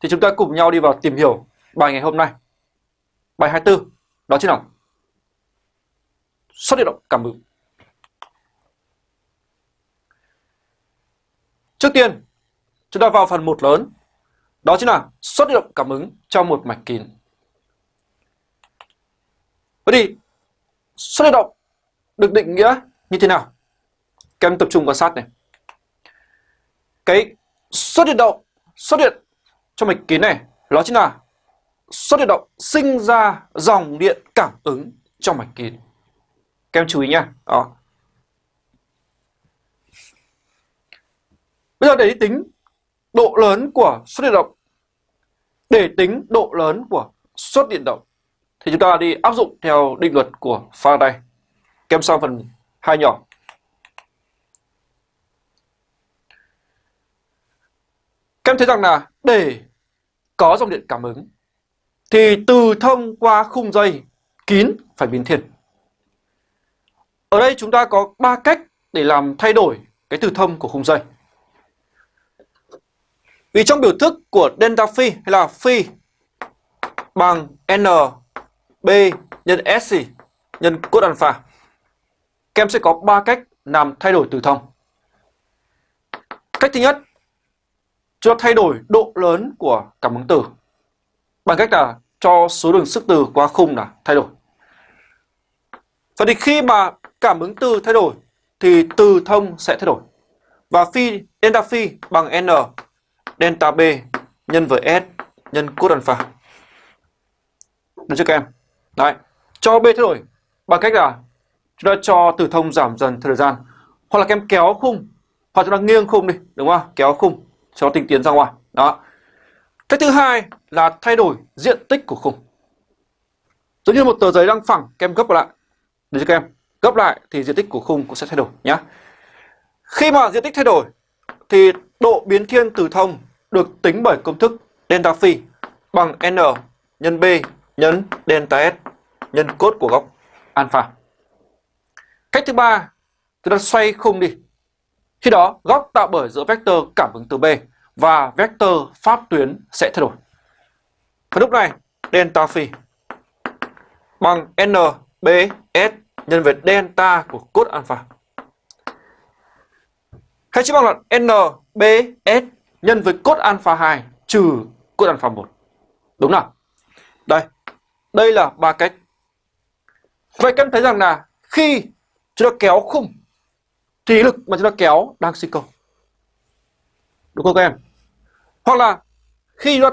thì chúng ta cùng nhau đi vào tìm hiểu bài ngày hôm nay. Bài 24 đó chính là xuất hiện động cảm ứng. Trước tiên, chúng ta vào phần một lớn, đó chính là xuất hiện động cảm ứng trong một mạch kín. Vậy thì xuất hiện động được định nghĩa như thế nào? Các em tập trung quan sát này. Cái xuất hiện động, xuất hiện trong mạch kín này đó chính là suất điện động sinh ra dòng điện cảm ứng trong mạch kín. Các em chú ý nha. Đó. Bây giờ để tính độ lớn của suất điện động để tính độ lớn của suất điện động thì chúng ta đi áp dụng theo định luật của Faraday. Kem sang phần hai nhỏ. Các em thấy rằng là để có dòng điện cảm ứng thì từ thông qua khung dây kín phải biến thiên. Ở đây chúng ta có ba cách để làm thay đổi cái từ thông của khung dây. Vì trong biểu thức của delta phi hay là phi bằng n b nhân sc nhân cos alpha. Các em sẽ có ba cách làm thay đổi từ thông. Cách thứ nhất, cho thay đổi độ lớn của cảm ứng từ bằng cách là cho số đường sức từ qua khung là thay đổi. Vậy thì khi mà cảm ứng từ thay đổi thì từ thông sẽ thay đổi. Và phi delta phi bằng n delta b nhân với s nhân cos alpha. Được chưa các em? Đấy, cho b thay đổi bằng cách là chúng ta cho từ thông giảm dần thời gian hoặc là các em kéo khung hoặc chúng ta nghiêng khung đi, đúng không? Kéo khung cho tinh tiến ra ngoài. Đó. Cách thứ hai là thay đổi diện tích của khung. Giống như một tờ giấy đang phẳng, kem gấp lại. Được chưa các em? Gấp lại thì diện tích của khung cũng sẽ thay đổi nhé. Khi mà diện tích thay đổi thì độ biến thiên từ thông được tính bởi công thức delta phi bằng n nhân b nhân delta s nhân cos của góc alpha. Cách thứ ba, chúng ta xoay khung đi. Khi đó, góc tạo bởi giữa vector cảm ứng từ B và vector pháp tuyến sẽ thay đổi. Và lúc này, delta phi bằng n b s nhân với delta của cos alpha. Hay chỉ bằng là n b s nhân với cos alpha 2 trừ cos alpha 1. Đúng nào? Đây, đây là ba cách. Vậy các em thấy rằng là khi chúng ta kéo khung thì lực mà chúng ta kéo đang sinh công. Đúng không các em? Hoặc là khi chúng ta